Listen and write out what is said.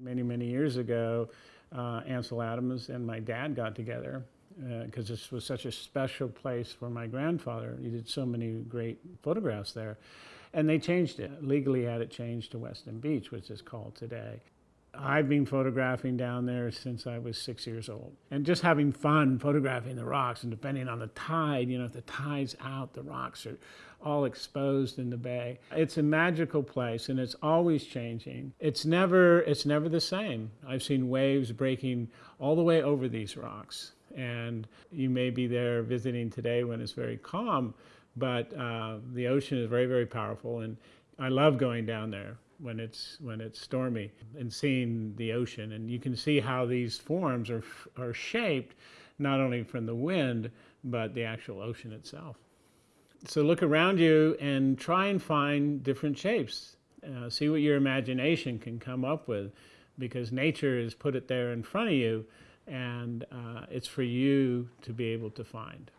Many, many years ago, uh, Ansel Adams and my dad got together because uh, this was such a special place for my grandfather. He did so many great photographs there. And they changed it, legally had it changed to Weston Beach, which is called today. I've been photographing down there since I was six years old. And just having fun photographing the rocks and depending on the tide, you know, if the tide's out, the rocks are all exposed in the bay. It's a magical place and it's always changing. It's never, it's never the same. I've seen waves breaking all the way over these rocks. And you may be there visiting today when it's very calm, but uh, the ocean is very, very powerful. And I love going down there when it's when it's stormy and seeing the ocean. And you can see how these forms are are shaped not only from the wind but the actual ocean itself. So look around you and try and find different shapes. Uh, see what your imagination can come up with because nature has put it there in front of you and uh, it's for you to be able to find